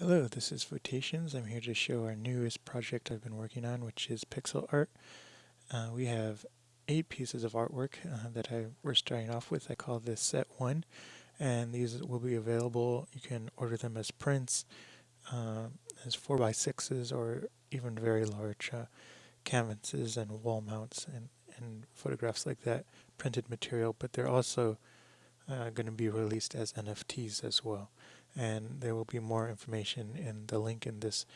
Hello, this is Photations. I'm here to show our newest project I've been working on, which is pixel art. Uh, we have eight pieces of artwork uh, that I we're starting off with. I call this set one, and these will be available. You can order them as prints, uh, as four by sixes, or even very large uh, canvases and wall mounts and, and photographs like that, printed material. But they're also uh, going to be released as NFTs as well and there will be more information in the link in this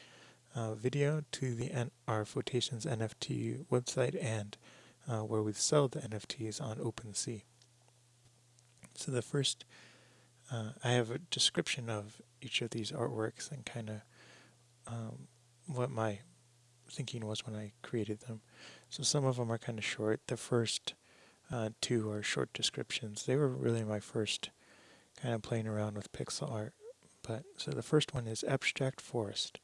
uh, video to the N our Photations NFT website and uh, where we sell the NFTs on OpenSea. So the first, uh, I have a description of each of these artworks and kind of um, what my thinking was when I created them. So some of them are kind of short. The first uh, two are short descriptions. They were really my first kind of playing around with pixel art. But so the first one is abstract forest.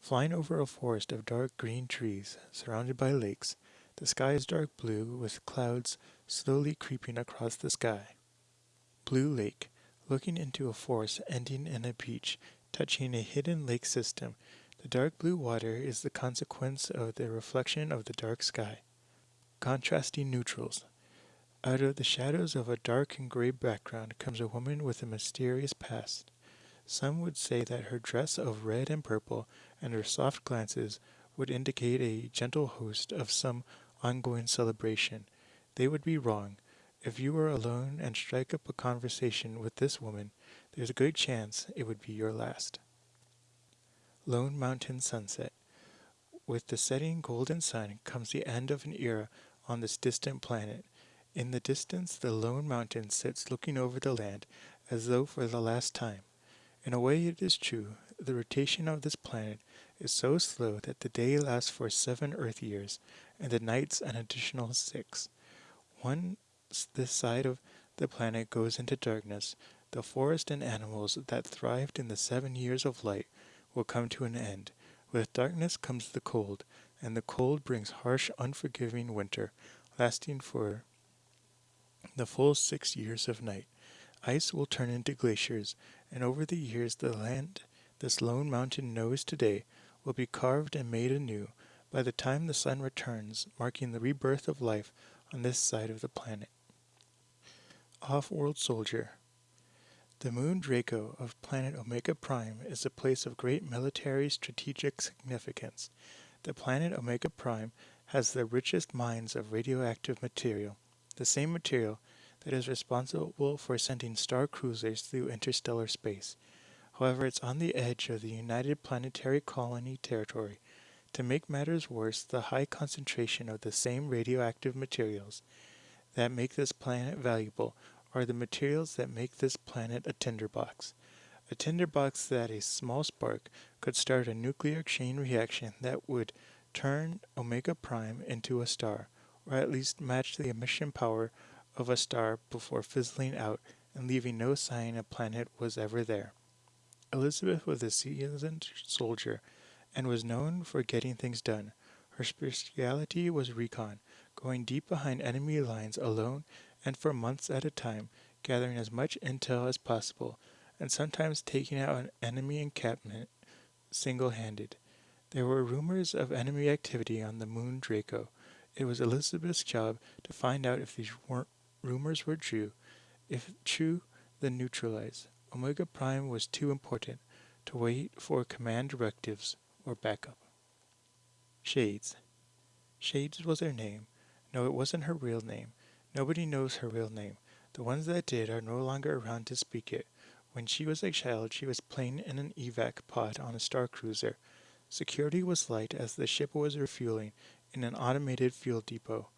Flying over a forest of dark green trees surrounded by lakes, the sky is dark blue with clouds slowly creeping across the sky. Blue Lake, looking into a forest ending in a beach touching a hidden lake system. The dark blue water is the consequence of the reflection of the dark sky. Contrasting neutrals. Out of the shadows of a dark and gray background comes a woman with a mysterious past. Some would say that her dress of red and purple and her soft glances would indicate a gentle host of some ongoing celebration. They would be wrong. If you were alone and strike up a conversation with this woman, there's a good chance it would be your last. Lone Mountain Sunset With the setting golden sun comes the end of an era on this distant planet. In the distance, the lone mountain sits looking over the land as though for the last time. In a way it is true, the rotation of this planet is so slow that the day lasts for seven Earth years, and the nights an additional six. Once this side of the planet goes into darkness, the forest and animals that thrived in the seven years of light will come to an end. With darkness comes the cold, and the cold brings harsh, unforgiving winter, lasting for the full six years of night. Ice will turn into glaciers, and over the years the land this lone mountain knows today will be carved and made anew by the time the sun returns, marking the rebirth of life on this side of the planet. Off-World Soldier The moon Draco of planet Omega Prime is a place of great military strategic significance. The planet Omega Prime has the richest mines of radioactive material, the same material that is responsible for sending star cruisers through interstellar space. However, it's on the edge of the United Planetary Colony territory. To make matters worse, the high concentration of the same radioactive materials that make this planet valuable are the materials that make this planet a tinderbox. A tinderbox that a small spark could start a nuclear chain reaction that would turn Omega Prime into a star, or at least match the emission power of a star before fizzling out and leaving no sign a planet was ever there. Elizabeth was a seasoned soldier and was known for getting things done. Her specialty was recon, going deep behind enemy lines alone and for months at a time, gathering as much intel as possible, and sometimes taking out an enemy encampment single-handed. There were rumors of enemy activity on the moon Draco. It was Elizabeth's job to find out if these weren't rumors were true. If true, then neutralize. Omega Prime was too important to wait for command directives or backup. Shades. Shades was her name. No, it wasn't her real name. Nobody knows her real name. The ones that did are no longer around to speak it. When she was a child, she was playing in an evac pod on a star cruiser. Security was light as the ship was refueling in an automated fuel depot.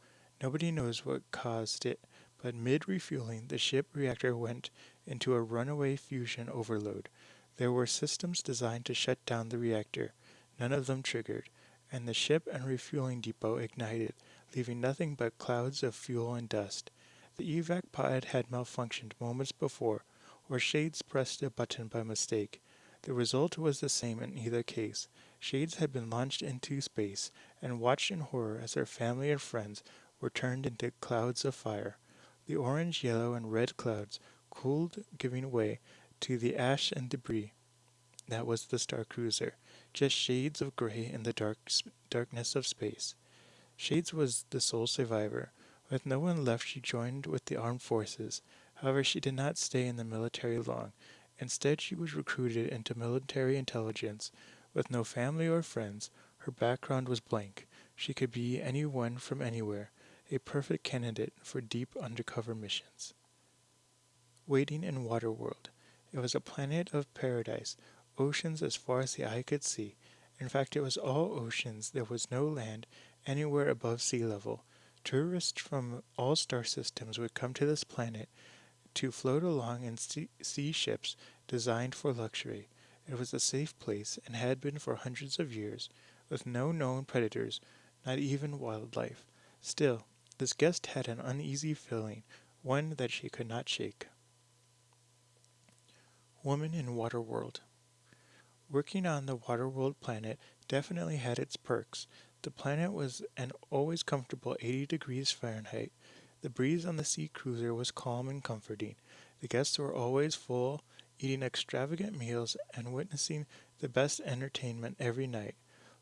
Nobody knows what caused it, but mid-refueling, the ship reactor went into a runaway fusion overload. There were systems designed to shut down the reactor. None of them triggered, and the ship and refueling depot ignited, leaving nothing but clouds of fuel and dust. The evac pod had malfunctioned moments before, or Shades pressed a button by mistake. The result was the same in either case. Shades had been launched into space and watched in horror as her family and friends were turned into clouds of fire. The orange, yellow, and red clouds cooled, giving way to the ash and debris. That was the Star Cruiser, just shades of gray in the dark darkness of space. Shades was the sole survivor. With no one left, she joined with the armed forces. However, she did not stay in the military long. Instead, she was recruited into military intelligence. With no family or friends, her background was blank. She could be anyone from anywhere, a perfect candidate for deep undercover missions. Waiting in Waterworld. It was a planet of paradise, oceans as far as the eye could see. In fact, it was all oceans. There was no land anywhere above sea level. Tourists from all star systems would come to this planet to float along in sea, sea ships designed for luxury. It was a safe place and had been for hundreds of years, with no known predators, not even wildlife. Still, this guest had an uneasy feeling, one that she could not shake. Woman in Waterworld Working on the Waterworld planet definitely had its perks. The planet was an always comfortable 80 degrees Fahrenheit. The breeze on the sea cruiser was calm and comforting. The guests were always full, eating extravagant meals and witnessing the best entertainment every night.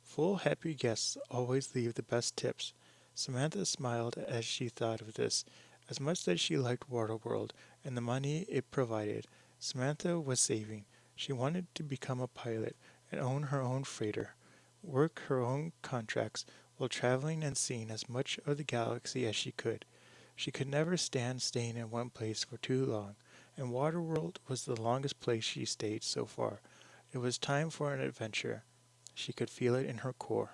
Full, happy guests always leave the best tips. Samantha smiled as she thought of this. As much as she liked Waterworld and the money it provided, Samantha was saving. She wanted to become a pilot and own her own freighter, work her own contracts while traveling and seeing as much of the galaxy as she could. She could never stand staying in one place for too long, and Waterworld was the longest place she stayed so far. It was time for an adventure. She could feel it in her core.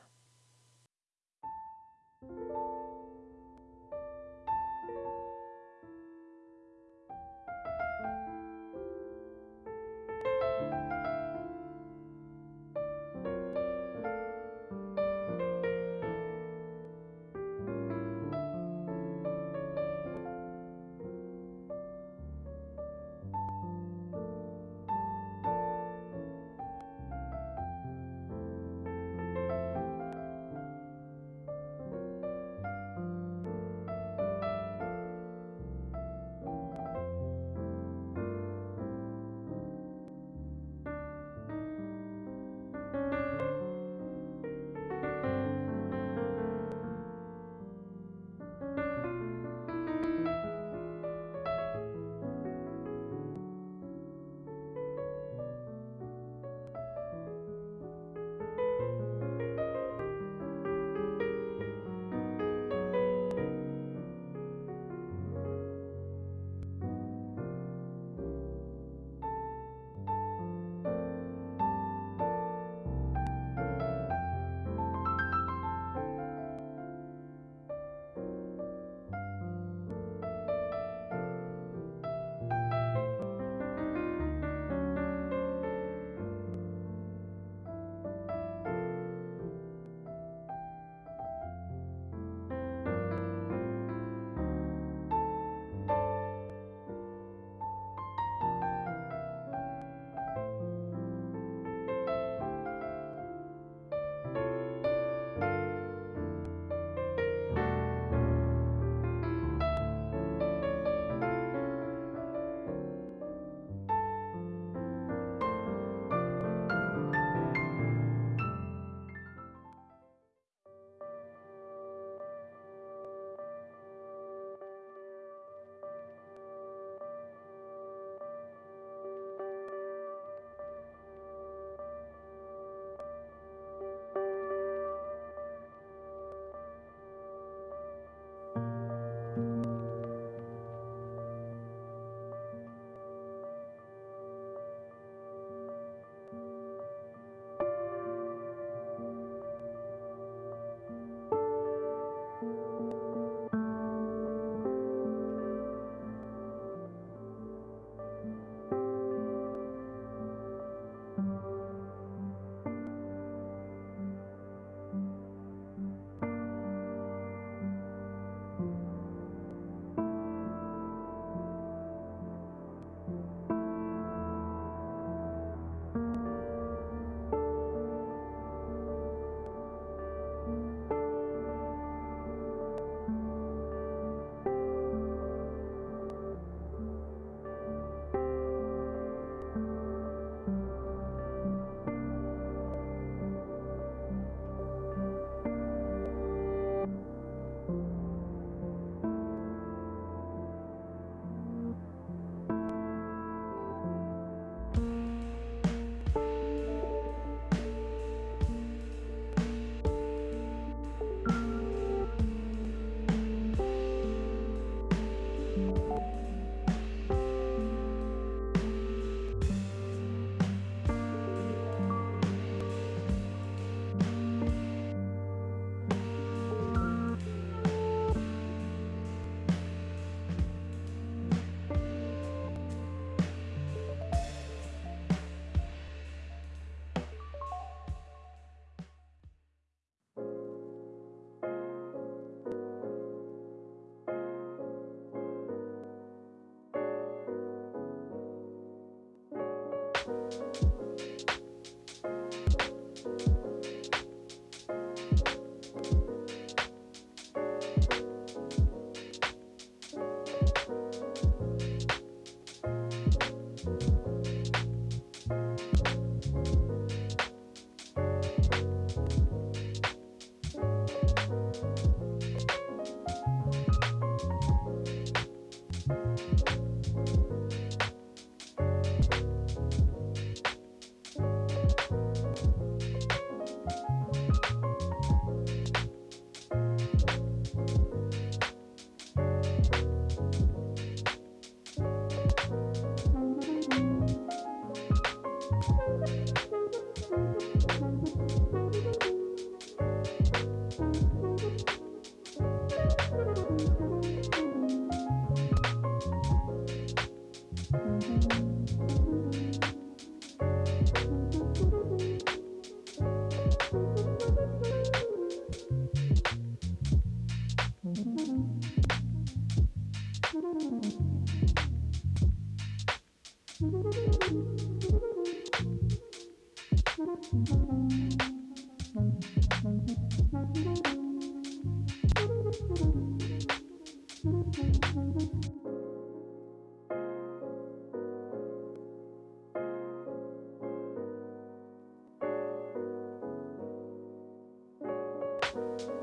Thank